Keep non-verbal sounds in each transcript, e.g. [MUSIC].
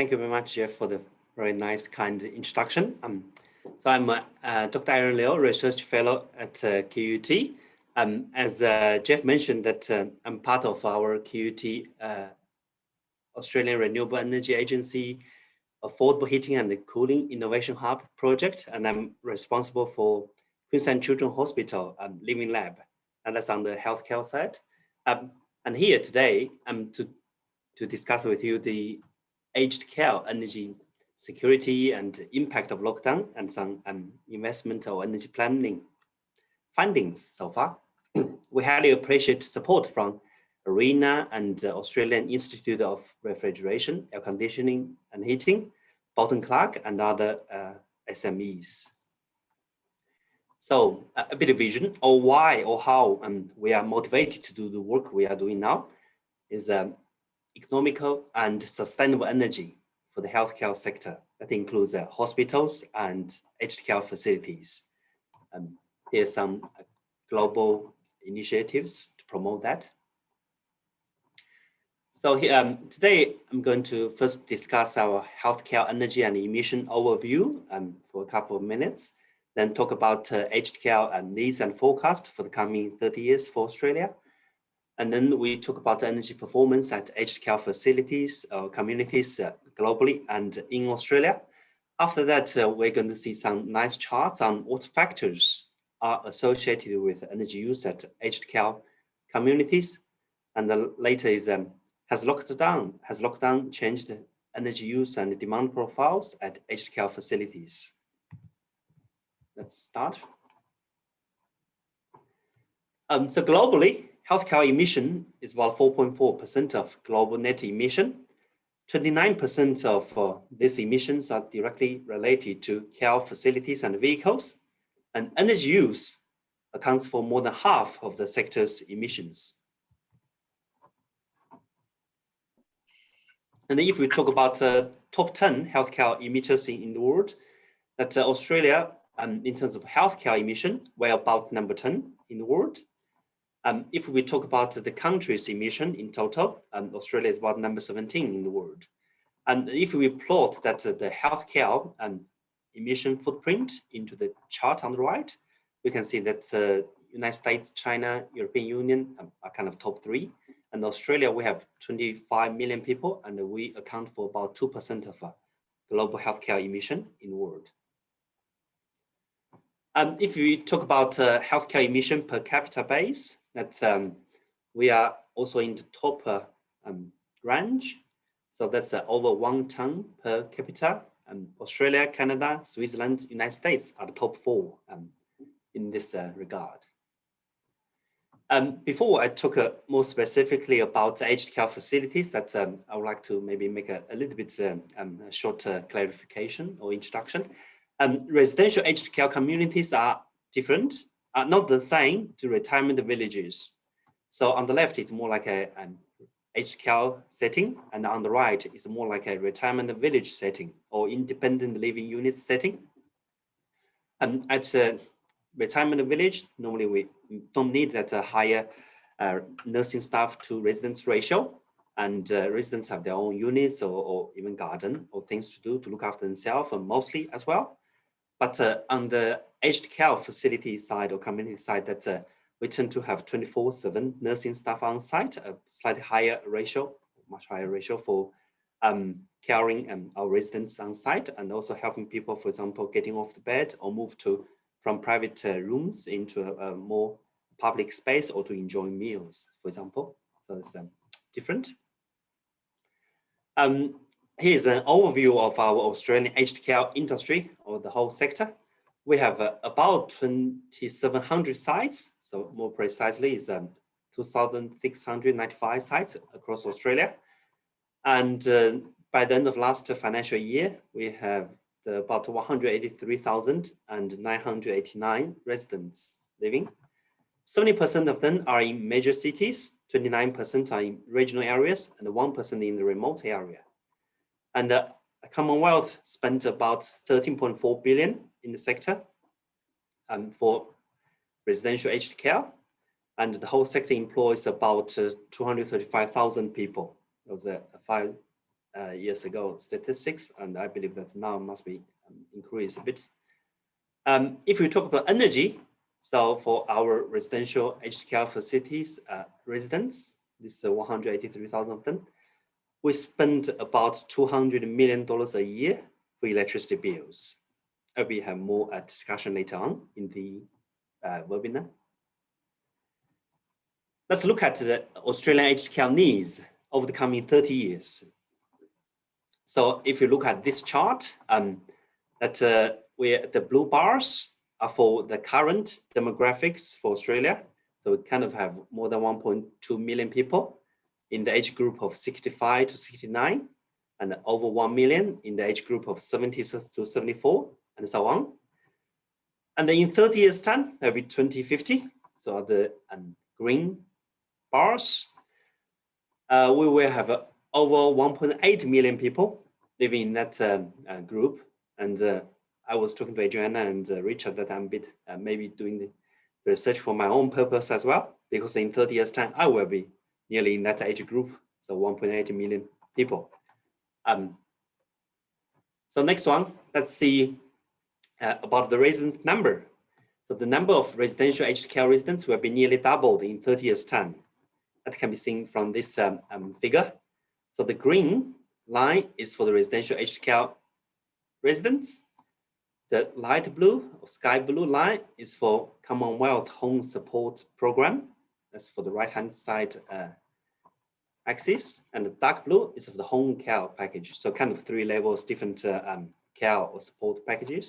thank you very much, Jeff, for the very nice, kind introduction. Um, so I'm uh, Dr. Aaron Liu, Research Fellow at uh, QUT. Um, as uh, Jeff mentioned that uh, I'm part of our QUT uh, Australian Renewable Energy Agency Affordable Heating and Cooling Innovation Hub project, and I'm responsible for Queensland Children's Hospital um, Living Lab, and that's on the healthcare side. Um, and here today, I'm to, to discuss with you the aged care energy security and impact of lockdown and some um, investment or energy planning findings so far. [CLEARS THROAT] we highly appreciate support from ARENA and uh, Australian Institute of Refrigeration, Air Conditioning and Heating, Bolton Clarke and other uh, SMEs. So a, bit of vision or why or how um, we are motivated to do the work we are doing now is um, economical and sustainable energy for the healthcare sector. That includes uh, hospitals and aged care facilities. Um, are some uh, global initiatives to promote that. So here, um, today I'm going to first discuss our healthcare energy and emission overview um, for a couple of minutes, then talk about uh, aged care and needs and forecast for the coming 30 years for Australia. And then we talk about energy performance at aged care facilities, uh, communities uh, globally and in Australia. After that, uh, we're going to see some nice charts on what factors are associated with energy use at aged care communities. And the later is um, has lockdown has lockdown changed energy use and demand profiles at aged care facilities. Let's start. Um, so globally, healthcare emission is about 4.4% of global net emission. 29% of uh, these emissions are directly related to care facilities and vehicles and energy use accounts for more than half of the sector's emissions. And if we talk about uh, top 10 healthcare emitters in, the world, that uh, Australia, um, in terms of healthcare emission, we're about number 10 in the world. Um, if we talk about the country's emission in total, um, Australia is about number 17 in the world. And if we plot that uh, the healthcare um, emission footprint into the chart on the right, we can see that uh, United States, China, European Union um, are kind of top three. And Australia, we have 25 million people and we account for about 2% of uh, global healthcare emission in the world. Um, if we talk about uh, healthcare emission per capita base, that um, we are also in the top um, range. So that's uh, over one ton per capita um, Australia, Canada, Switzerland, United States are the top four um, in this uh, regard. Um, before I talk uh, more specifically about aged care facilities that I would like to maybe make a, a little bit uh, short uh, clarification or introduction. Residential aged care communities are different, are not the same to retirement villages. So on the left, it's more like a, an care setting, and on the right is more like a retirement village setting or independent living unit setting. And at a retirement village, normally we don't need that uh, higher uh, nursing staff to residents ratio, and uh, residents have their own units or, or, even garden or things to do to look after themselves, and mostly as well. But uh, on the aged care facility side or community side, that uh, we tend to have 24-7 nursing staff on site, a slightly higher ratio, much higher ratio for um, caring um, our residents on site and also helping people, for example, getting off the bed or move to from private uh, rooms into a, a, more public space or to enjoy meals, for example. So it's um, different. Um, here's an overview of our Australian aged care industry or the whole sector we have uh, about 2,700 sites. So more precisely is um, 2,695 sites across Australia. And uh, by the end of last financial year, we have the, about 183,989 residents living. 70% of them are in major cities, 29% are in regional areas, and 1% in the remote area. And the Commonwealth spent about 13.4 billion in the sector um, for residential aged care. And the whole sector employs about uh, 235,000 people. It was a, a five, uh, years ago statistics, and I believe that now must be um, increased a bit. Um, if we talk about energy, so for our residential aged care facilities uh, residents, this is 183,000 of them, we spend about $200 million a year for electricity bills. Uh, we have more uh, discussion later on in the uh, webinar. Let's look at the Australian aged care needs over the coming 30 years. So if you look at this chart, um, that uh, where the blue bars are for the current demographics for Australia. So we kind of have more than 1.2 million people in the age group of 65 to 69 and over 1 million in the age group of 70 to 74 and so on. And then in 30 years time, that'll be 2050. So the um, green bars, uh, we will have uh, over 1.8 million people living in that uh, uh group. And uh, I was talking to Adriana and uh, Richard that I'm a bit maybe doing the research for my own purpose as well, because in 30 years time, I will be nearly in that age group, so 1.8 million people. Um, so next one, let's see uh, about the resident number. So the number of residential aged care residents will be nearly doubled in 30 years time. That can be seen from this um, um, figure. So the green line is for the residential aged care residents. The light blue or sky blue line is for Commonwealth Home Support Program. That's for the right-hand side uh, axis. And the dark blue is of the home care package. So kind of three levels, different uh, um, care or support packages.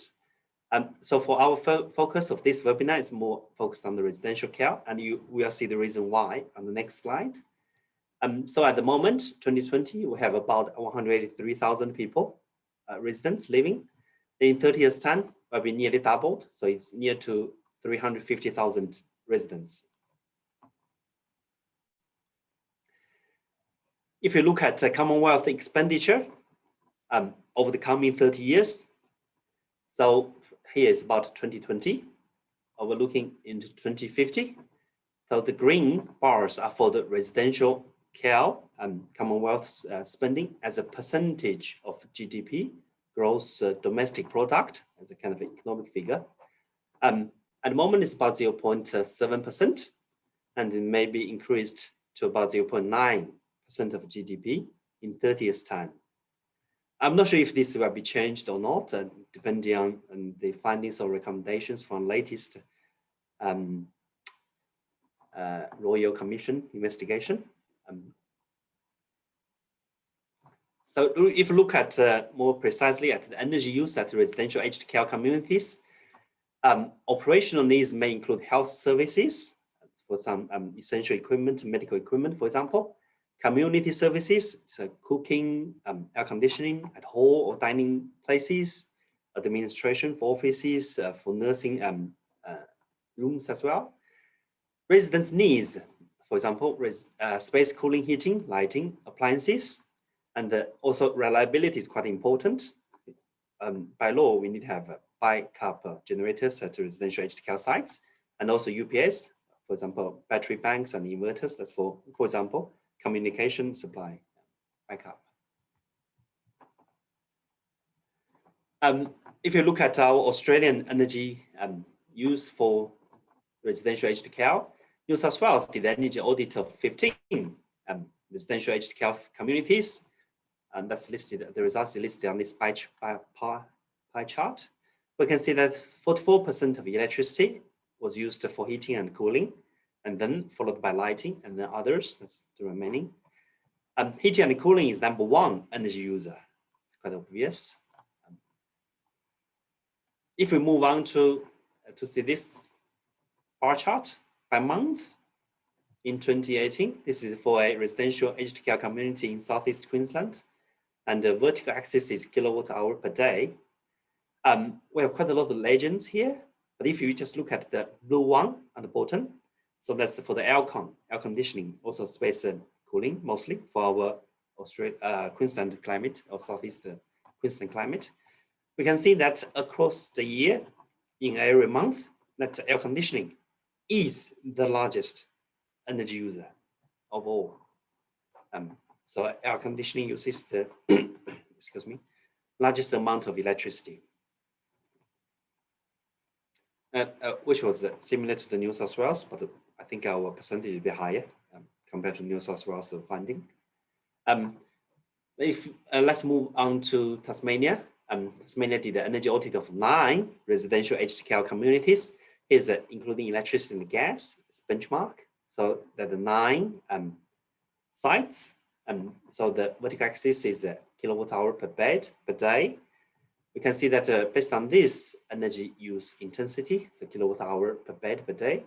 Um, so for our fo focus of this webinar is more focused on the residential care, and you will see the reason why on the next slide. Um, so at the moment, 2020, we have about 183,000 people, uh, residents living. In 30 years time, will be nearly doubled. So it's near to 350,000 residents. If you look at uh, Commonwealth expenditure um, over the coming 30 years, so here is about 2020. We're looking into 2050. So the green bars are for the residential care and Commonwealth uh, spending as a percentage of GDP, gross uh, domestic product, as a kind of economic figure. Um, at the moment, it's about 0.7%, and it may be increased to about 0.9% of GDP in 30 years' time. I'm not sure if this will be changed or not, uh, depending on, on, the findings or recommendations from latest um, uh, Royal Commission investigation. Um, so if you look at uh, more precisely at the energy use at residential aged care communities, um, operational needs may include health services for some um, essential equipment, medical equipment, for example, Community services, so cooking, um, air conditioning at hall or dining places, administration for offices, uh, for nursing um, uh, rooms as well. Residents' needs, for example, uh, space cooling, heating, lighting, appliances, and uh, also reliability is quite important. Um, by law, we need to have backup generators at residential aged care sites, and also UPS, for example, battery banks and inverters. That's for, for example, communication supply backup. Um, if you look at our Australian energy um, use for residential aged care, New South Wales did energy audit of 15 um, residential aged care communities, and that's listed, the results are listed on this pie, pie, pie chart. We can see that 44% of electricity was used for heating and cooling, and then followed by lighting and then others, that's the remaining. Um, heating and cooling is number one energy user. It's quite obvious. Um, if we move on to, uh, to see this bar chart by month in 2018, this is for a residential aged care community in Southeast Queensland. And the vertical axis is kilowatt hour per day. Um, we have quite a lot of legends here, but if you just look at the blue one on the bottom, so that's for the aircon, air conditioning, also space and cooling mostly for our Australia, uh, Queensland climate or Southeast uh, Queensland climate. We can see that across the year in every month that air conditioning is the largest energy user of all. Um, So air conditioning uses the, [COUGHS] excuse me, largest amount of electricity. Uh, uh, which was uh, similar to the New South Wales, but I think our percentage is be higher um, compared to New South Wales funding. Um, if uh, let's move on to Tasmania. Um, Tasmania did the energy audit of nine residential aged care communities. is uh, including electricity and gas, it's benchmark. So that the nine um, sites. Um, so the vertical axis is kilowatt hour per bed per day we can see that uh, based on this energy use intensity, so kilowatt hour per bed per day,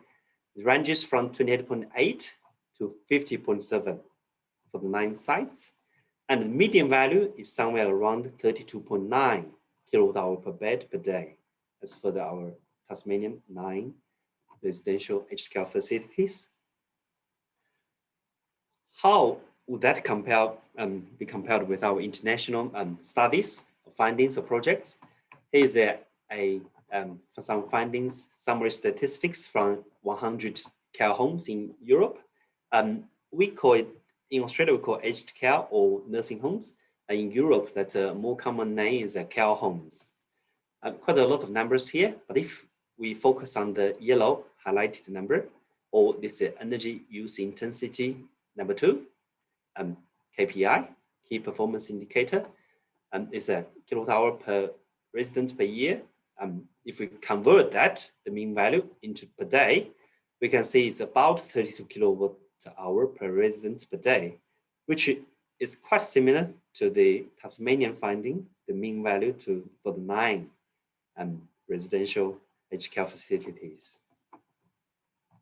it ranges from 28.8 to 50.7 for the nine sites. And the median value is somewhere around 32.9 kilowatt hour per bed per day, as for the, our Tasmanian nine residential aged care facilities. How would that compare um, be compared with our international um, studies findings or projects. Here's a, a um, for some findings, summary statistics from 100 care homes in Europe. Um, we call it, in Australia, we call aged care or nursing homes. And in Europe, that a more common name is uh, care homes. Uh, quite a lot of numbers here, but if we focus on the yellow highlighted number, or this uh, energy use intensity number two, um, KPI, key performance indicator, um, is a kilowatt hour per resident per year. Um, if we convert that, the mean value into per day, we can see it's about 32 kilowatt hour per resident per day, which is quite similar to the Tasmanian finding, the mean value to for the nine um, residential aged care facilities.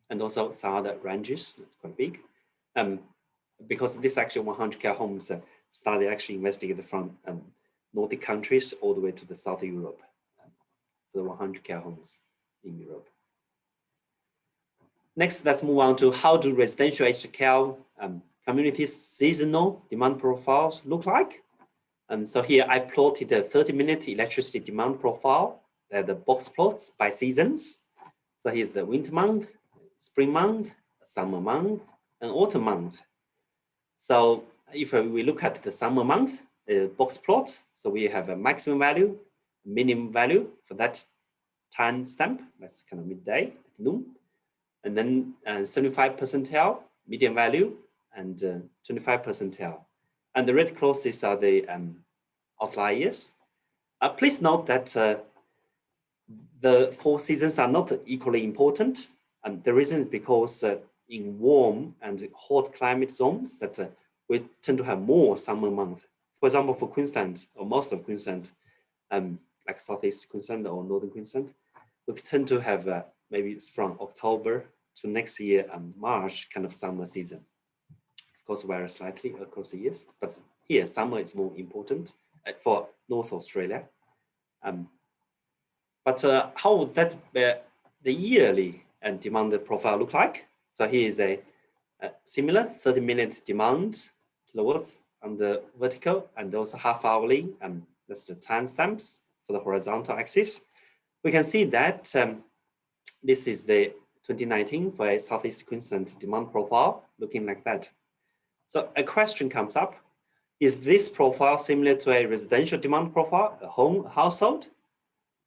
And also some other ranges, that's quite big. Um, because this actually 100 care homes uh, started actually investigated from um, Nordic countries all the way to the South Europe, the 100 care homes in Europe. Next, let's move on to how do residential aged care um, communities seasonal demand profiles look like. Um, so here I plotted the 30 minute electricity demand profile, uh, the box plots by seasons. So here's the winter month, spring month, summer month, and autumn month. So if we look at the summer month, uh, box plot, so we have a maximum value, minimum value for that time stamp. That's kind of midday, noon. And then 75 uh, percentile, median value, and uh, 25 percentile. And the red crosses are the um, outliers. Uh, please note that uh, the four seasons are not equally important. And the reason is because uh, in warm and hot climate zones that uh, we tend to have more summer months for example, for Queensland or most of Queensland, um, like Southeast Queensland or Northern Queensland, we tend to have uh, maybe it's from October to next year um, March kind of summer season. Of course, vary slightly across the years, but here summer is more important uh, for North Australia. Um, but uh, how would that uh, the yearly and demand profile look like? So here is a, a similar 30 minute demand kilowatts on the vertical and also half hourly, and that's the timestamps for the horizontal axis. We can see that um, this is the 2019 for a Southeast Queensland demand profile looking like that. So a question comes up, is this profile similar to a residential demand profile, a home household,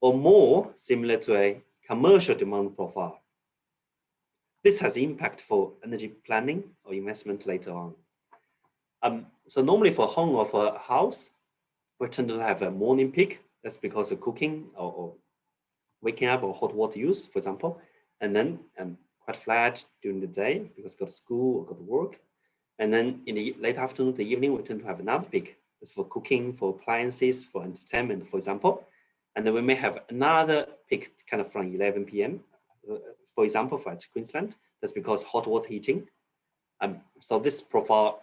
or more similar to a commercial demand profile? This has impact for energy planning or investment later on. Um, so normally for home or for a house, we tend to have a morning peak. That's because of cooking or, or waking up or hot water use, for example. And then um, quite flat during the day because go to school or go to work. And then in the late afternoon, the evening, we tend to have another peak. It's for cooking, for appliances, for entertainment, for example. And then we may have another peak kind of from 11 p.m. Uh, for example, for Queensland, that's because hot water heating. Um, so this profile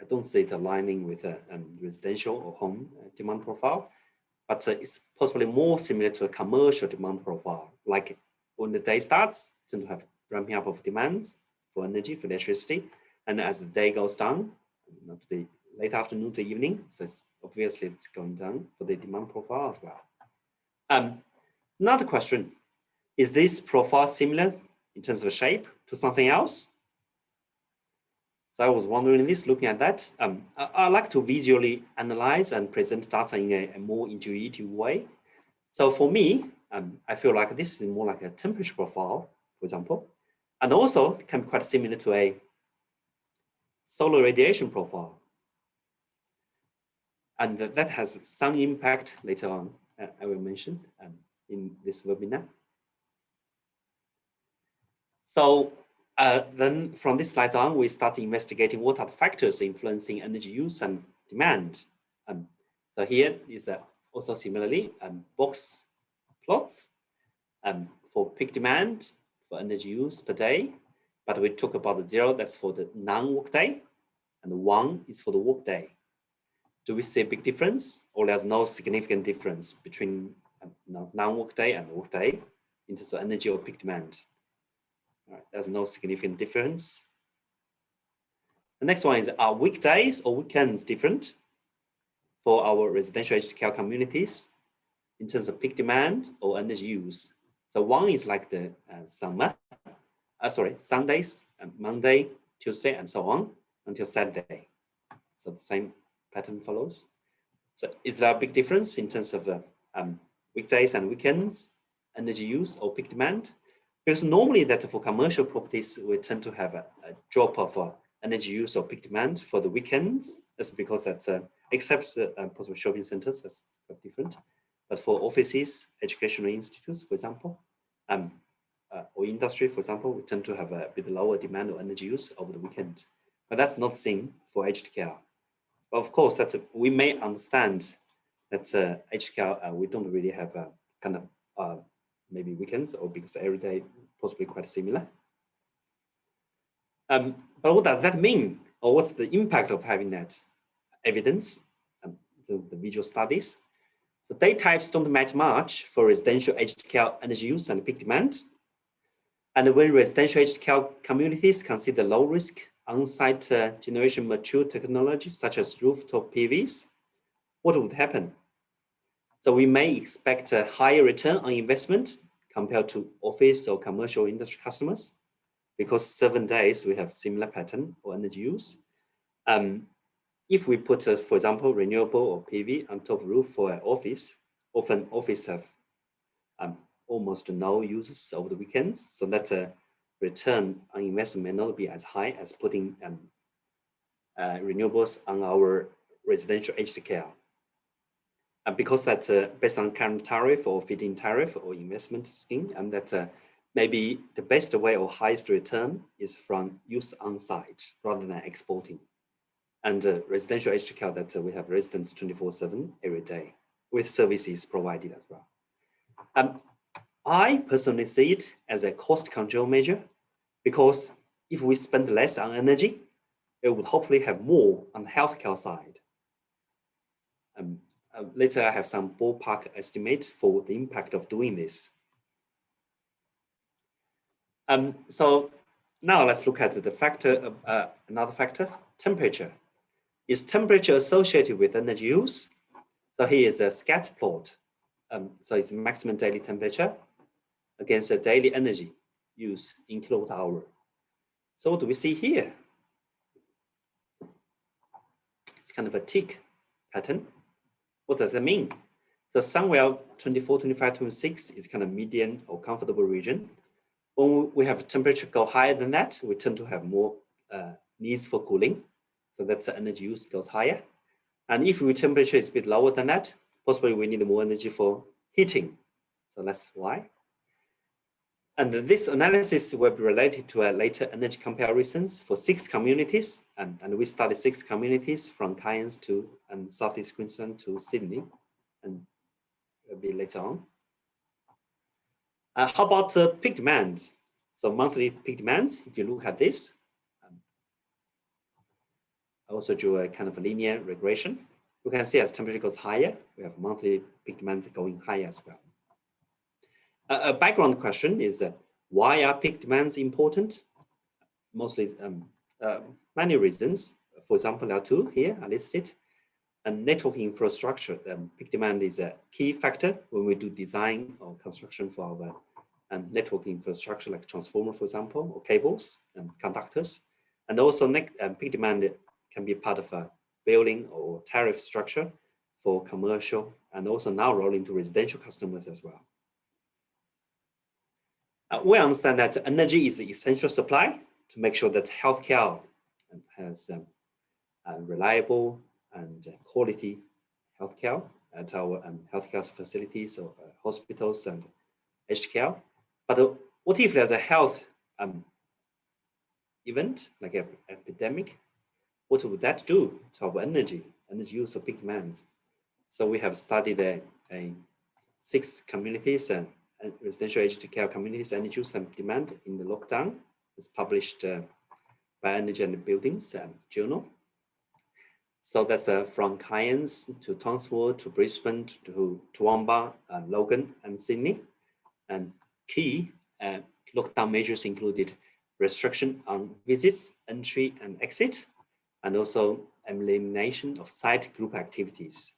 I don't see it aligning with a um, residential or home uh, demand profile, but uh, it's possibly more similar to a commercial demand profile. Like when the day starts, tend to have ramping up of demands for energy, for electricity. And as the day goes down, the late afternoon to evening, so it's obviously it's going down for the demand profile as well. Um, another question, is this profile similar in terms of shape to something else? So I was wondering this, looking at that. Um, I, I, like to visually analyze and present data in a, a more intuitive way. So for me, um, I feel like this is more like a temperature profile, for example, and also can be quite similar to a solar radiation profile. And that has some impact later on, uh, I will mention um, in this webinar. So uh, then from this slide on, we start investigating what are the factors influencing energy use and demand. Um, so here is uh, also similarly um, box plots um, for peak demand for energy use per day. But we talk about the zero, that's for the non-work day, and the one is for the work day. Do we see a big difference or there's no significant difference between um, non-work day and work day in terms of energy or peak demand? Right, there's no significant difference. The next one is are weekdays or weekends different for our residential aged care communities in terms of peak demand or energy use? So one is like the uh, summer, uh, sorry, Sundays, and Monday, Tuesday, and so on until Saturday. So the same pattern follows. So is there a big difference in terms of uh, um, weekdays and weekends, energy use or peak demand? Because normally that for commercial properties, we tend to have a, a drop of uh, energy use or peak demand for the weekends. That's because that's, uh, except uh, possible shopping centers, that's quite different. But for offices, educational institutes, for example, um, uh, or industry, for example, we tend to have a bit lower demand or energy use over the weekend. But that's not seen for aged care. But of course, that's a, we may understand that uh, aged care, uh, we don't really have a kind of uh, maybe weekends or because every day possibly quite similar. Um, but what does that mean? Or what's the impact of having that evidence, um, the, the, visual studies? So day types don't matter much for residential aged care energy use and peak demand. And when residential aged care communities consider low risk on-site uh, generation mature technology such as rooftop PVs, what would happen? So we may expect a higher return on investment compared to office or commercial industry customers because seven days we have similar pattern or energy use. Um, if we put, uh, for example, renewable or PV on top roof for an office, often office have um, almost no uses over the weekends. So that uh, return on investment may not be as high as putting um, uh, renewables on our residential aged care. And because that's uh, based on current tariff or feed-in tariff or investment scheme, and that uh, maybe the best way or highest return is from use on site rather than exporting. And uh, residential aged care that uh, we have residents 24-7 every day with services provided as well. Um, I personally see it as a cost control measure because if we spend less on energy, it would hopefully have more on the healthcare side. Um, uh, later, I have some ballpark estimates for the impact of doing this. Um, so now let's look at the factor, uh, another factor, temperature. Is temperature associated with energy use? So here is a scatter plot. Um, so it's maximum daily temperature against the daily energy use in kilowatt hour. So what do we see here? It's kind of a tick pattern. What does that mean? So somewhere 24, 25, 26 is kind of median or comfortable region. When we have temperature go higher than that, we tend to have more uh, needs for cooling. So that's the energy use goes higher. And if our temperature is a bit lower than that, possibly we need more energy for heating. So that's why. And this analysis will be related to a later energy comparisons for six communities. And, and we studied six communities from Cairns to and Southeast Queensland to Sydney, and a bit later on. Uh, how about uh, peak demand? So monthly peak demand, if you look at this, um, I also drew a kind of a linear regression. You can see as temperature goes higher, we have monthly peak demand going higher as well a background question is uh, why are peak demands important? Mostly um, uh, many reasons. For example, there are two here are listed. And network infrastructure, um, peak demand is a key factor when we do design or construction for our um, network infrastructure like transformer, for example, or cables and conductors. And also um, peak demand can be part of a billing or tariff structure for commercial and also now rolling to residential customers as well. Uh, we understand that energy is the essential supply to make sure that healthcare has um, reliable and quality healthcare at our um, healthcare facilities or uh, hospitals and aged care. But uh, what if there's a health um, event like an epidemic? What would that do to our energy, energy use of big demand? So we have studied a six communities and residential aged care communities energy use and demand in the lockdown. It's published uh, by Energy and Buildings um, journal. So that's uh, from Cairns to Townsville to Brisbane to Toowoomba, uh, Logan and Sydney. And key uh, lockdown measures included restriction on visits, entry and exit, and also elimination of site group activities.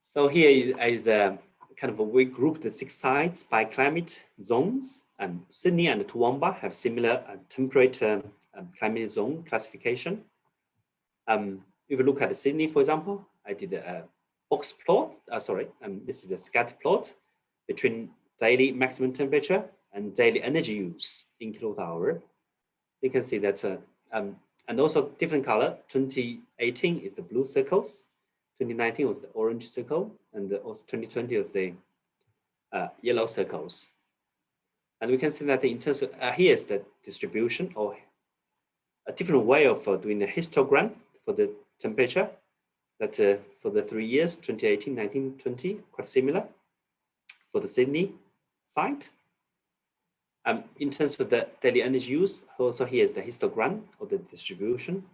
So here is a kind of a, we grouped the six sites by climate zones and Sydney and Toowoomba have similar uh, temperate um, um, climate zone classification. Um, if you look at Sydney, for example, I did a box plot, uh, sorry, um, this is a scatter plot between daily maximum temperature and daily energy use in kilowatt hour. You can see that, uh, um, and also different color, 2018 is the blue circles, 2019 was the orange circle, and also 2020 was the uh, yellow circles. And we can see that in terms of, uh, here's the distribution or a different way of uh, doing the histogram for the temperature that uh, for the three years, 2018, 19, 20, quite similar for the Sydney site. Um, in terms of the daily energy use, also here's the histogram of the distribution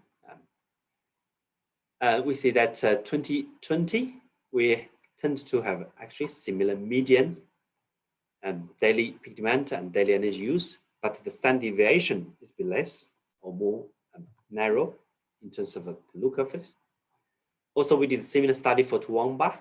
uh, we see that uh, 2020, we tend to have actually similar median and daily demand and daily energy use, but the standard deviation is be less or more um, narrow in terms of uh, the look of it. Also, we did a similar study for Toowoomba,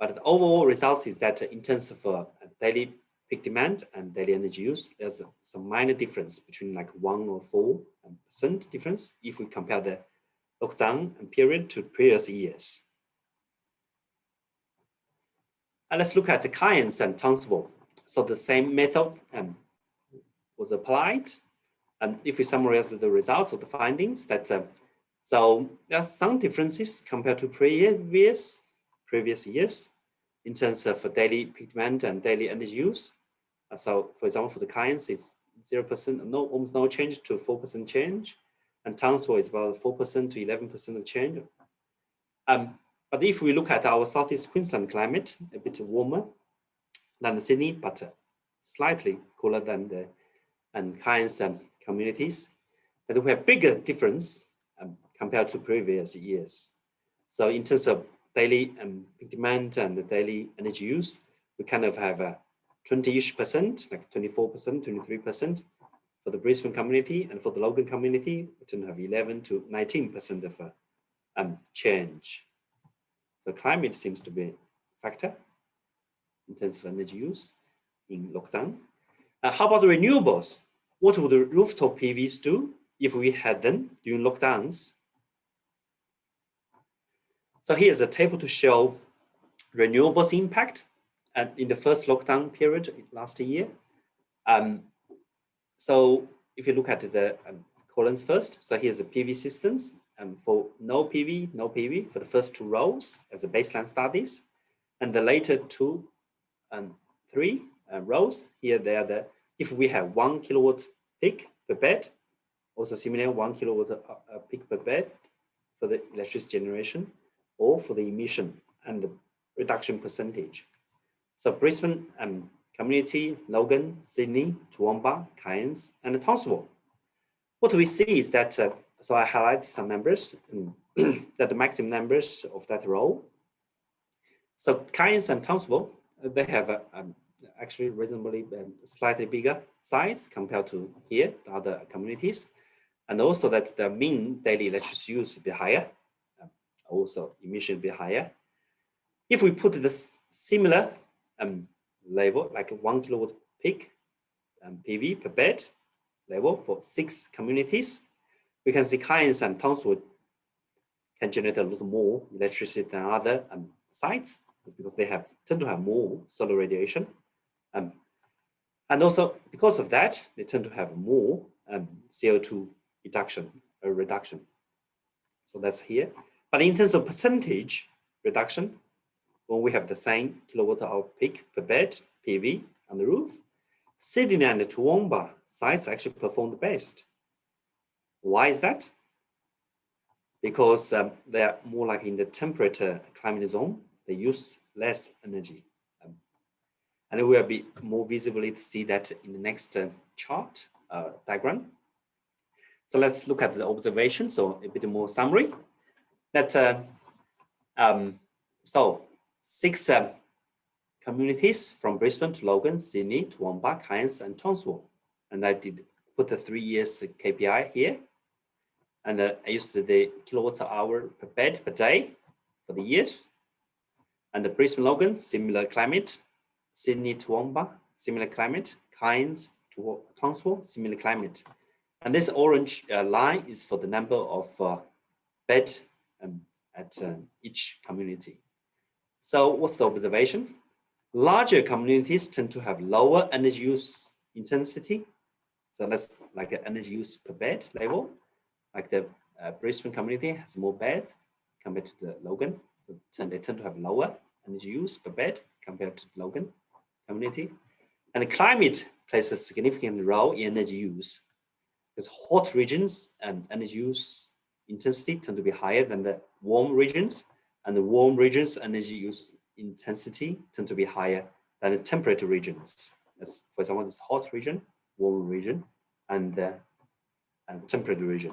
but the overall results is that in terms of uh, daily peak demand and daily energy use, there's some minor difference between like one or four um, percent difference if we compare the lockdown and period to previous years. And let's look at the Cairns and Townsville. So the same method um, was applied. And if we summarize the results of the findings, that uh, so there are some differences compared to previous previous years in terms of daily peak demand and daily energy use. So, for example, for the it's zero percent, no almost no change to four percent change and Townsville is about 4% to 11% of change. Um, but if we look at our Southeast Queensland climate, a bit warmer than the Sydney, but uh, slightly cooler than the and Cairns um, communities, but we have bigger difference um, compared to previous years. So in terms of daily um, demand and the daily energy use, we kind of have a 20-ish percent, like 24%, 23%, for the Brisbane community and for the Logan community, we tend to have 11 to 19% of uh, um, change. So climate seems to be a factor in terms of energy use in lockdown. Uh, how about the renewables? What would the rooftop PVs do if we had them during lockdowns? So here's a table to show renewables impact and in the first lockdown period last year. Um, so if you look at the um, columns first, so here's the PV systems um, for no PV, no PV for the first two rows as a baseline studies. And the later two and three uh, rows, here they are the, if we have one kilowatt peak per bed, also similar one kilowatt uh, uh peak per bed for the electricity generation or for the emission and the reduction percentage. So Brisbane um, Community, Logan, Sydney, Toowoomba, Cairns, and Townsville. What we see is that, uh, so I highlighted some numbers, [CLEARS THROAT] that the maximum numbers of that row. So Cairns and Townsville, uh, they have a, um, actually reasonably um, slightly bigger size compared to here, the other communities. And also that the mean daily electricity use be higher, uh, also emission be higher. If we put the similar um, level, like one kilowatt peak um, PV per bed level for six communities. We can see Cairns and Townsville can generate a little more electricity than other um, sites because they have tend to have more solar radiation. Um, and also because of that, they tend to have more um, CO2 reduction or reduction. So that's here. But in terms of percentage reduction, when we have the same kilowatt hour peak per bed PV on the roof, Sydney and Toowoomba sites actually perform the best. Why is that? Because um, they are more like in the temperate climate zone, they use less energy. Um, and it will be more visibly to see that in the next uh, chart uh, diagram. So let's look at the observation. So a bit more summary. That uh, um, so six um, communities from Brisbane to Logan, Sydney to Toowoomba, Cairns, and Townsville. And I did put the three years KPI here. And uh, I used the kilowatt hour per bed per day for the years. And the Brisbane Logan, similar climate. Sydney to Toowoomba, similar climate. Cairns to Townsville, similar climate. And this orange uh, line is for the number of uh, bed um, at uh, each community. So what's the observation? Larger communities tend to have lower energy use intensity. So that's like an energy use per bed level. Like the uh, Brisbane community has more beds compared to the Logan. So they tend to have lower energy use per bed compared to the Logan community. And the climate plays a significant role in energy use because hot regions and energy use intensity tend to be higher than the warm regions and the warm regions energy use intensity tend to be higher than the temperate regions. As for example, this hot region, warm region, and the and temperate region.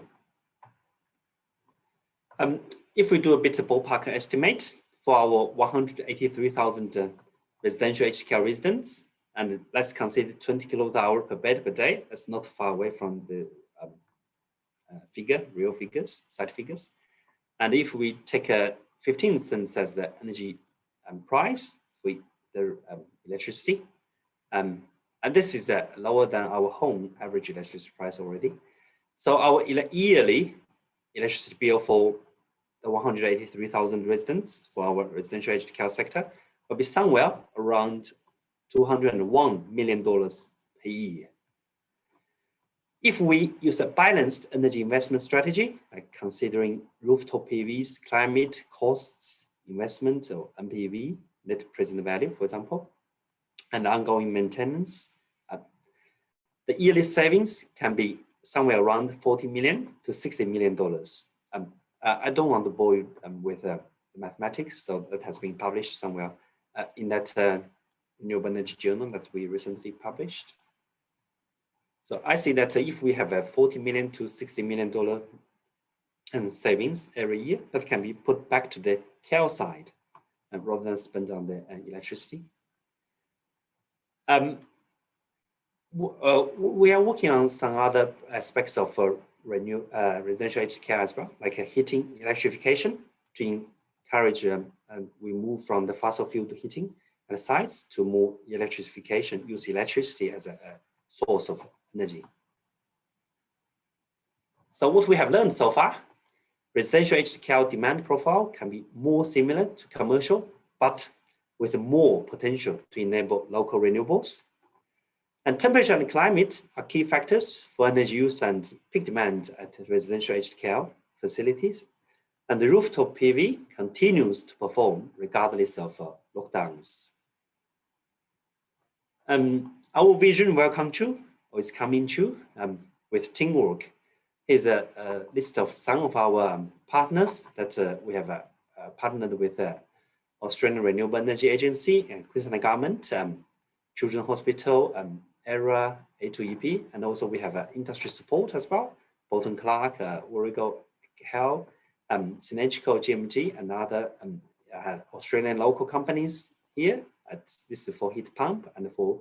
Um, if we do a bit of ballpark estimate for our 183,000 uh, residential aged residents, and let's consider 20 kilowatt hour per bed per day, that's not far away from the um, uh, figure, real figures, side figures. And if we take a 15 cents as the energy um, price for the um, electricity, um, and this is uh, lower than our home average electricity price already. So our yearly electricity bill for the 183,000 residents for our residential aged care sector will be somewhere around $201 million per year. If we use a balanced energy investment strategy, like considering rooftop PVs, climate, costs, investment, or NPV, net present value, for example, and ongoing maintenance, uh, the yearly savings can be somewhere around 40 million to 60 million dollars. Um, I don't want to bore you um, with uh, mathematics, so that has been published somewhere uh, in that uh, renewable energy journal that we recently published. So I see that if we have a 40 million to 60 million dollar and savings every year, that can be put back to the care side uh, rather than spent on the uh, electricity. Um, uh, we are working on some other aspects of uh, renew, uh, residential aged care as well, like heating electrification to encourage um, and we move from the fossil fuel heating at sites to more electrification, use electricity as a, a source of energy. So what we have learned so far, residential aged demand profile can be more similar to commercial, but with more potential to enable local renewables. And temperature and climate are key factors for energy use and peak demand at residential aged facilities. And the rooftop PV continues to perform regardless of uh, lockdowns. Um, our vision will come true is coming true um, with teamwork. Here's a, a, list of some of our um, partners that uh, we have uh, uh, partnered with uh, Australian Renewable Energy Agency and Queensland Government, um, Children's Hospital, um, ERA, A2EP, and also we have uh, industry support as well, Bolton Clarke, uh, Warrego Health, um, GMG, and other um, uh, Australian local companies here. At, this is for heat pump and for,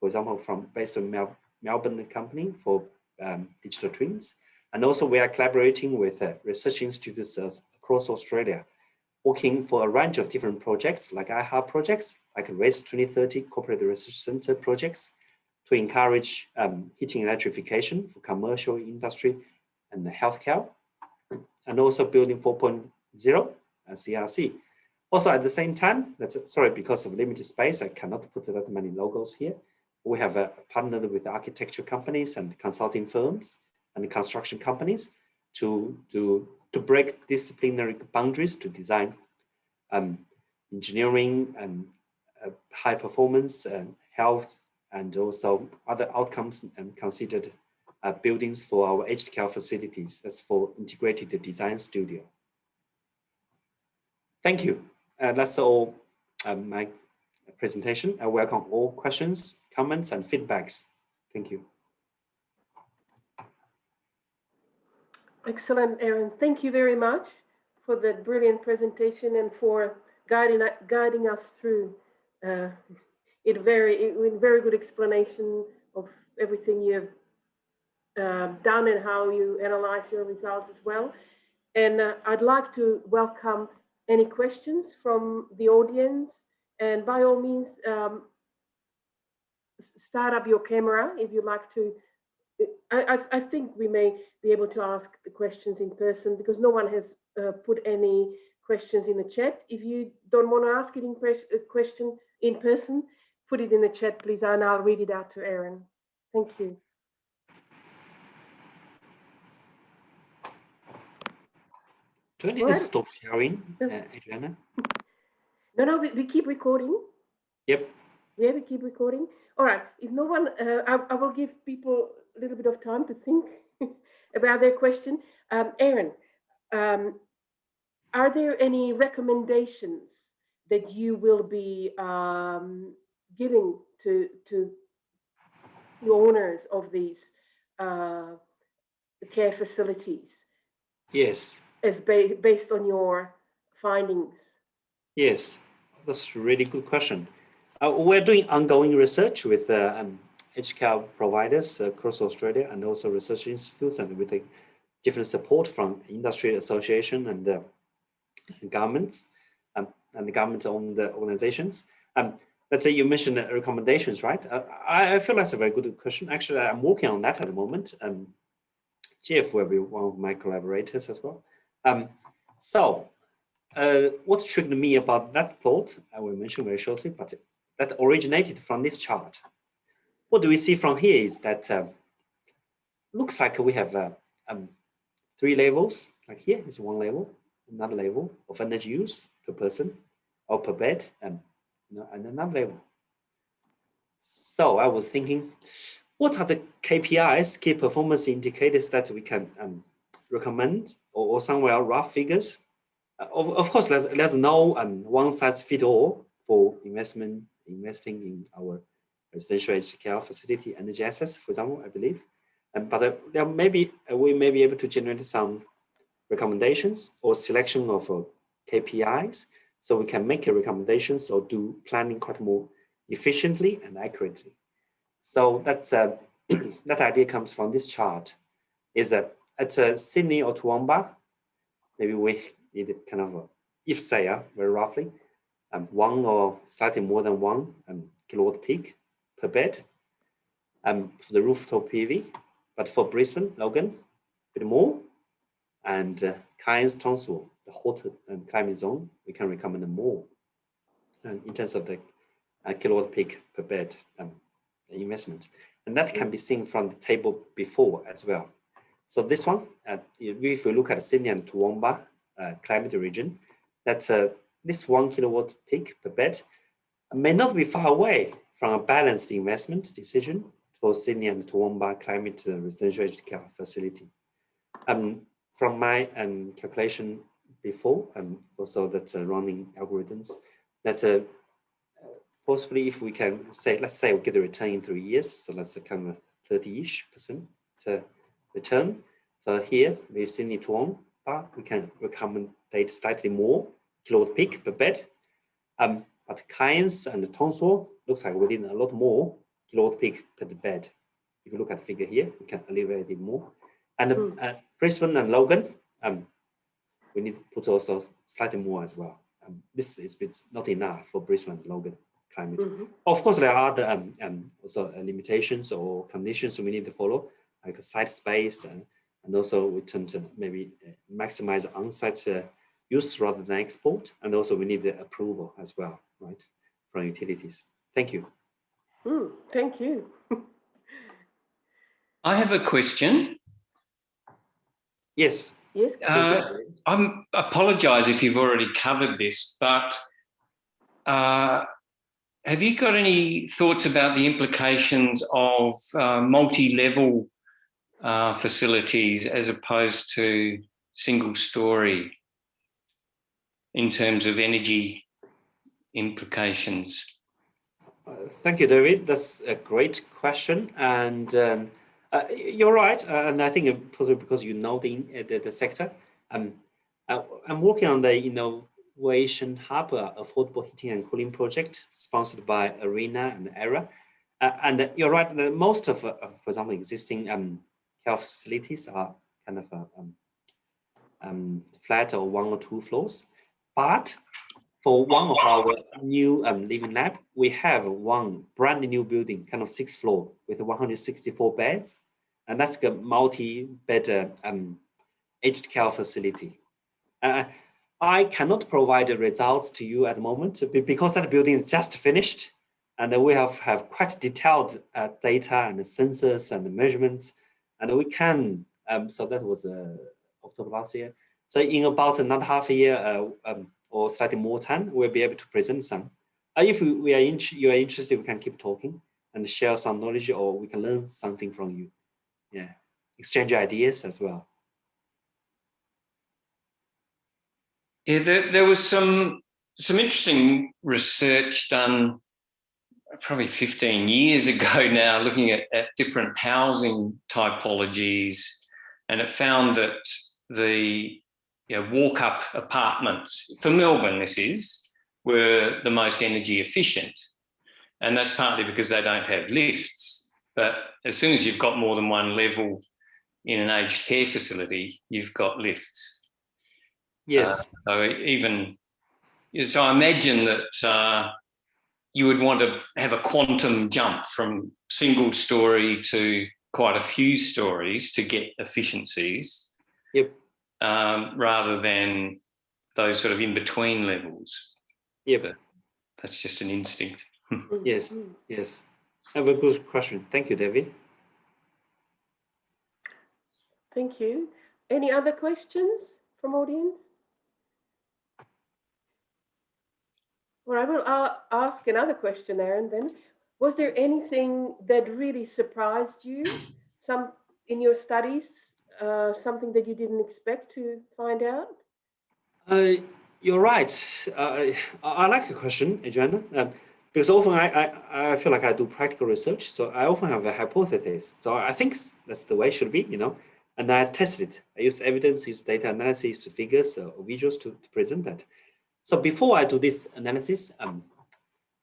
for example, from based on Mel Melbourne company for um, digital twins. And also we are collaborating with uh, research institutes across Australia, working for a range of different projects like IHA projects, like RACE 2030 Cooperative Research Center projects, to encourage um, heating electrification for commercial industry and healthcare, and also building 4.0 and CRC. Also at the same time, that's sorry, because of limited space, I cannot put that many logos here. We have uh, partnered with architecture companies and consulting firms and construction companies to, to, to break disciplinary boundaries to design um, engineering and uh, high performance and health and also other outcomes and considered uh, buildings for our aged care facilities. That's for integrated design studio. Thank you. Uh, that's all um, my presentation. I welcome all questions, comments, and feedbacks. Thank you. Excellent, Aaron. Thank you very much for that brilliant presentation and for guiding guiding us through uh, it very in very good explanation of everything you've uh, done and how you analyze your results as well. And uh, I'd like to welcome any questions from the audience. And by all means, um, start up your camera if you'd like to. I, I, I, think we may be able to ask the questions in person because no one has uh, put any questions in the chat. If you don't want to ask it in a question in person, put it in the chat, please, and I'll read it out to Aaron. Thank you. Do I need to stop sharing, uh, Adriana? No, no, we, we keep recording. Yep. Yeah, we keep recording. All right. If no one, uh, I, I, will give people a little bit of time to think [LAUGHS] about their question. Um, Aaron, um, are there any recommendations that you will be um, giving to to the owners of these uh, care facilities? Yes. As ba based on your findings. Yes, that's a really good question. Uh, we're doing ongoing research with uh, um, aged care providers across Australia and also research institutes and with different support from industry association and uh, governments um, and the government-owned organizations. Um, let's say you mentioned recommendations, right? Uh, I, I, feel that's a very good question. Actually, I'm working on that at the moment. Um, Jeff will be one of my collaborators as well. Um, so uh, what triggered me about that thought, I will mention very shortly, but that originated from this chart. What do we see from here is that uh, looks like we have uh, um, three levels, like here is one level, another level of energy use per person or per bed, and, and another level. So I was thinking, what are the KPIs, key performance indicators that we can um, recommend or, or somewhere rough figures? Of, of course, there's, there's no um, one size fit all for investment, investing in our residential aged care facility energy assets, for example, I believe. Um, but uh, there may be, uh, we may be able to generate some recommendations or selection of uh, KPIs so we can make recommendations or do planning quite more efficiently and accurately. So that's uh, [CLEARS THROAT] that idea comes from this chart is that at uh, Sydney or Toowoomba, maybe we need kind of if say uh, very roughly, um, one or slightly more than one um, kilowatt peak per bed um, for the rooftop PV. But for Brisbane, Logan, a bit more, and uh, Cairns Townsville, the hot and climate zone, we can recommend more and in terms of the uh, kilowatt peak per bed um, investment. And that can be seen from the table before as well. So this one, uh, if we look at Sydney and Toowoomba uh, climate region, that uh, this one kilowatt peak per bed may not be far away from a balanced investment decision for Sydney and Toowoomba climate uh, residential care facility. Um, from my um, calculation before, and also that uh, running algorithms, that uh, possibly if we can say, let's say we get a return in three years, so that's a kind of 30-ish percent uh, return. So here with Sydney We can recommendate slightly more kilowatt peak per bed. Um, but Cairns and Townsville looks like we need a lot more kilowatt peak per bed. If you look at the figure here, we can alleviate it more. And mm. uh, Brisbane and Logan, um, we need to put also slightly more as well. Um, this is not enough for Brisbane and Logan climate. Mhm. Of course, there are other um, um, also uh, limitations or conditions we need to follow, like the site space, and, and also we tend to maybe uh, maximize on-site uh, use rather than export, and also we need the approval as well, right, from utilities. Thank you. Mm, thank you. [LAUGHS] I have a question. Yes. Yes. Uh, I'm apologise if you've already covered this, but uh, have you got any thoughts about the implications of uh, multi-level uh, facilities as opposed to single story in terms of energy implications? Uh, thank you, David. That's a great question. And um, uh, you're right. Uh, and I think uh, possibly because you know the, uh, the, the sector. Um, uh, I'm working on the Innovation Hub uh, Affordable Heating and Cooling Project sponsored by ARENA and AIRAH. and you're right, most of, for example, existing um, care facilities are kind of um, um, flat or one or two floors. But for one of our new um, living lab, we have one brand new building, kind of sixth floor with 164 beds. And that's a multi-bed uh, um, aged care facility. Uh, I cannot provide the results to you at the moment because that building is just finished. And we have, have quite detailed uh, data and sensors and measurements. And we can, um, so that was uh, October last year. So in about another half a year, uh, um, or slightly more time, we'll be able to present some. Uh, if we are in, you are interested, we can keep talking and share some knowledge or we can learn something from you. Yeah, exchange ideas as well. Yeah, there, there was some some interesting research done probably 15 years [LAUGHS] ago now, looking at, at different housing typologies, and it found that the you know, walk up apartments for Melbourne, this is, were the most energy efficient. And that's partly because they don't have lifts. But as soon as you've got more than one level in an aged care facility, you've got lifts. Yes. Uh, so even, so I imagine that uh, you would want to have a quantum jump from single story to quite a few stories to get efficiencies. Yep um, rather than those sort of in between levels. Yeah, but that's just an instinct. [LAUGHS] yes, yes. Have a good question. Thank you, David. Thank you. Any other questions from audience? Well, I will uh, ask another question, Aaron, then. Was there anything that really surprised you some in your studies uh, something that you didn't expect to find out? Uh, you're right. Uh, I, like your question, Adriana, um, because often I, I, I feel like I do practical research, so I often have a hypothesis. So I think that's the way it should be, you know, and I test it. I use evidence, use data analysis, figures, or visuals to, to present that. So before I do this analysis, um,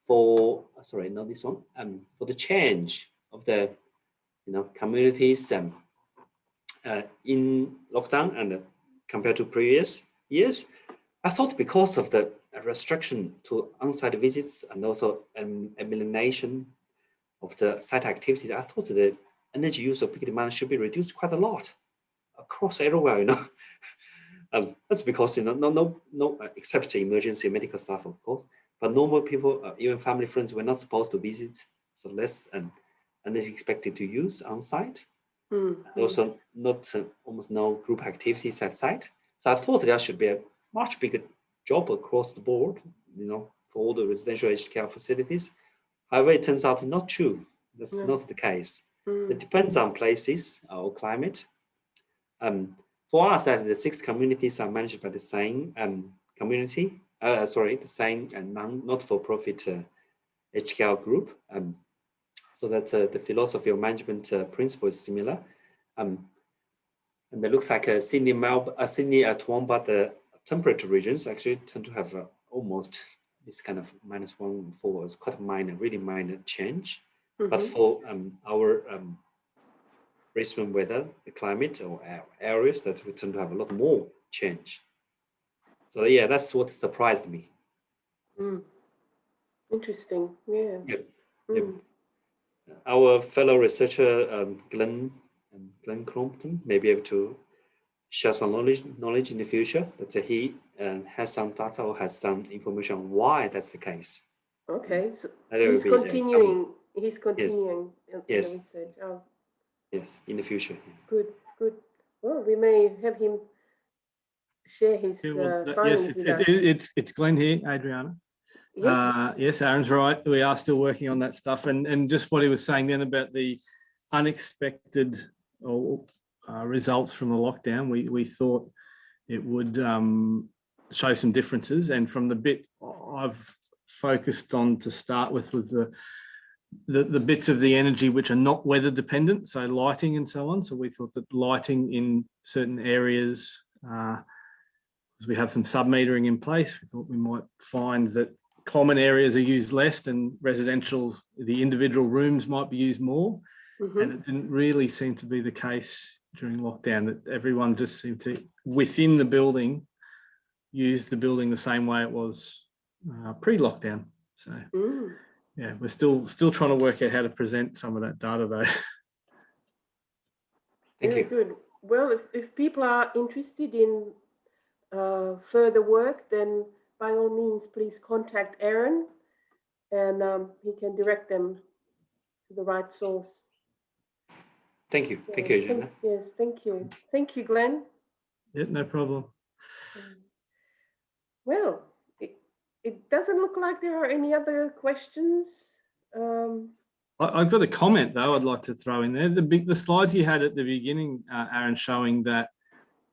for sorry, not this one, um, for the change of the, you know, communities um, uh, in lockdown and uh, compared to previous years, I thought because of the restriction to on-site visits and also um, elimination of the site activities, I thought the energy use of peak demand should be reduced quite a lot across everywhere, you know. [LAUGHS] um, that's because, you know, no, no, no, uh, except emergency medical staff, of course, but normal people, uh, even family friends, were not supposed to visit, so less and, and is expected to use on-site. Mm -hmm. Also, not uh, almost no group activities at site. So I thought there should be a much bigger job across the board, you know, for all the residential aged care facilities. However, it turns out not true. That's yeah. not the case. Mm. It depends on places or climate. Um, for us, that the six communities are managed by the same um, community, uh, sorry, the same and non, not-for-profit uh, aged care group. Um, so that uh, the philosophy of management uh, principle is similar. Um, and it looks like uh, Sydney, Melbourne, uh, Sydney at Toowoomba, the temperate regions actually tend to have uh, almost this kind of minus one four. It's quite a minor, really minor change. Mm -hmm. But mm-hmm. for um, our um, Brisbane weather, the climate or areas that we tend to have a lot more change. So yeah, that's what surprised me. Mm. Interesting. Yeah. Yep, yep. Mm. Our fellow researcher, um, Glenn, and Glenn Crompton, may be able to share some knowledge, knowledge in the future. That uh, he uh, has some data or has some information on why that's the case. Okay. So he's uh, um, continuing. He's continuing in Yes. Oh, Yes, in the future. good, good. Well, we may have him share his Yeah, well, uh, that- findings Yes, it's, it's, us. it's, it's Glenn here, Adriana. Yes. Uh, yes, Aaron's right. We are still working on that stuff. And, and just what he was saying then about the unexpected or uh, results from the lockdown, we, we thought it would um, show some differences. And from the bit I've focused on to start with was the, the, the bits of the energy which are not weather dependent, so lighting and so on. So we thought that lighting in certain areas, uh, as we have some sub-metering in place, we thought we might find that common areas are used less and residential, the individual rooms might be used more. Mhm. And it didn't really seem to be the case during lockdown, that everyone just seemed to, within the building, use the building the same way it was uh, pre-lockdown. So Mm. Yeah, we're still still trying to work out how to present some of that data though. [LAUGHS] Thank Very you. good. Well, if, if people are interested in uh, further work, then by all means, please contact Aaron and um, he can direct them to the right source. Thank you. Thank Yeah, you, Jenna. Yes, thank you. Thank you, Glenn. yeah, no problem. Mm. Well, it, it doesn't look like there are any other questions. Um, I, I've got a comment though I'd like to throw in there. The big the slides you had at the beginning, uh, Aaron, showing that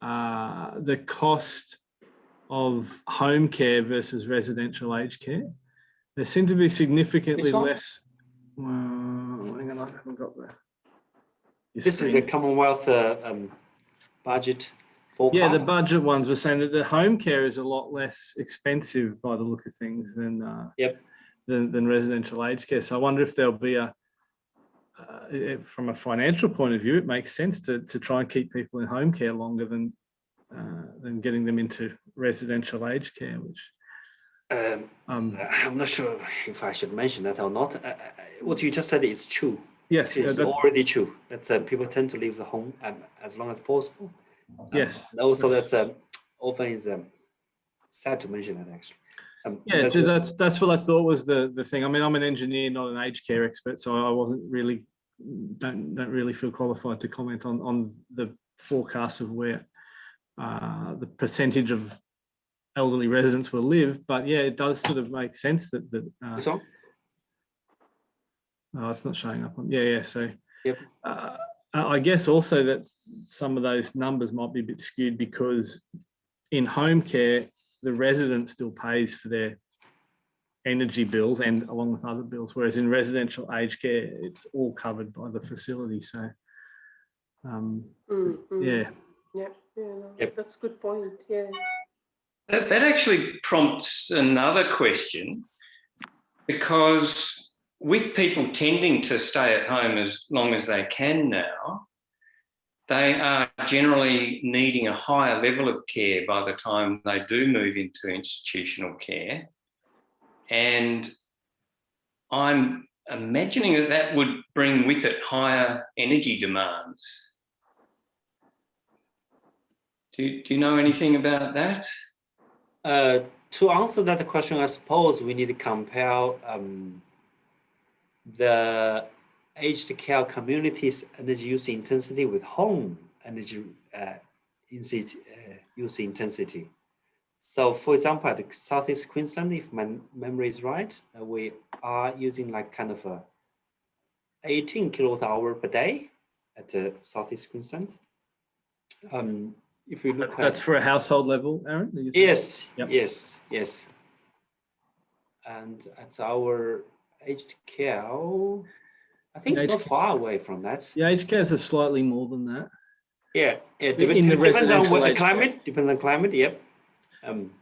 uh, the cost of home care versus residential aged care, there seem to be significantly less. Well, hang on, I haven't got the. your This is screen. a Commonwealth uh, um, budget forecast. Yeah, the budget ones were saying that the home care is a lot less expensive by the look of things than uh, Yep. than, than residential aged care. So I wonder if there'll be a uh, from a financial point of view, it makes sense to to try and keep people in home care longer than uh, than getting them into residential aged care, which Um, um I'm not sure if I should mention that or not. Uh, uh, what you just said is true. yes uh, It's that- already true. That uh, people tend to leave the home um, as long as possible. Yes. also, that's um, often is um, sad to mention that actually. Um, Yeah, that's so what- that's that's what I thought was the the thing. I mean, I'm an engineer, not an aged care expert, so I wasn't really don't don't really feel qualified to comment on on the forecast of where uh, the percentage of elderly residents will live. But yeah, it does sort of make sense that that uh, one? Oh, it's not showing up on, yeah, yeah, so. Yep. Uh, I I guess also that some of those numbers might be a bit skewed because in home care, the resident still pays for their energy bills and along with other bills, whereas in residential aged care, it's all covered by the facility, so. Um, mm, mm. yeah, Yeah, yeah, no, Yep. that's a good point. Yeah. That, that actually prompts another question because with people tending to stay at home as long as they can now, they are generally needing a higher level of care by the time they do move into institutional care. And I'm imagining that that would bring with it higher energy demands. Do, do you know anything about that? Uh, to answer that question, I suppose we need to compare um, the aged care communities energy use intensity with home energy uh, uh, use intensity. So, for example, at the Southeast Queensland, if my memory is right, uh, we are using like kind of a 18 kilowatt hour per day at uh, Southeast Queensland. Um, if we look at that's for a household level, Aaron? are you saying? Yes, Yep. yes, yes. And at our care, I think it's not far away from that. Yeah, care is slightly more than that. Yeah, it In- in the depends on what the climate, depends on climate, yep. Um,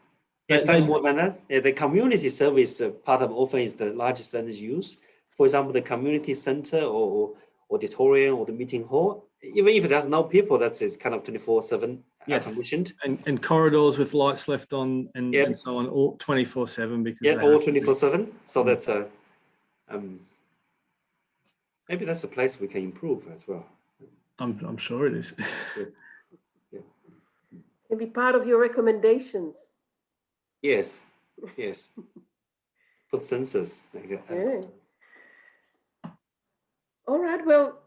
they- more than that. Yeah, the community service uh, part of often is the largest energy use. For example, the community center or auditorium or the meeting hall, even if there's no people, that's it's kind of 24 seven air Yes. conditioned. And, and corridors with lights left on and, Yep. and so on, all twenty-four seven because. Yeah, all have to be. twenty-four seven. So Mm. that's a, um, maybe that's a place we can improve as well. I'm, I'm sure it is. [LAUGHS] Can be part of your recommendations. Yes, [LAUGHS] yes. Put sensors. like, uh, Yeah. All right, well,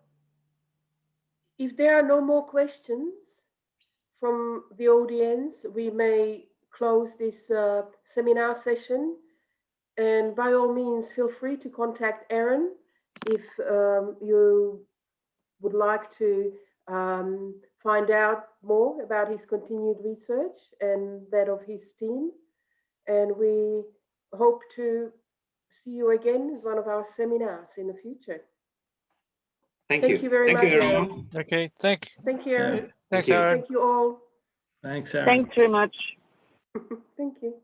if there are no more questions from the audience, we may close this uh, seminar session. And by all means, feel free to contact Aaron if um, you would like to um, find out more about his continued research and that of his team. And we hope to see you again at one of our seminars in the future. Thank Thank you. you very Thank much, you, everyone. Aaron. Okay, thank, you. Thank you. Aaron. thanks, you. Aaron. Thank you all. Thanks, Aaron. Thanks very much. [LAUGHS] Thank you.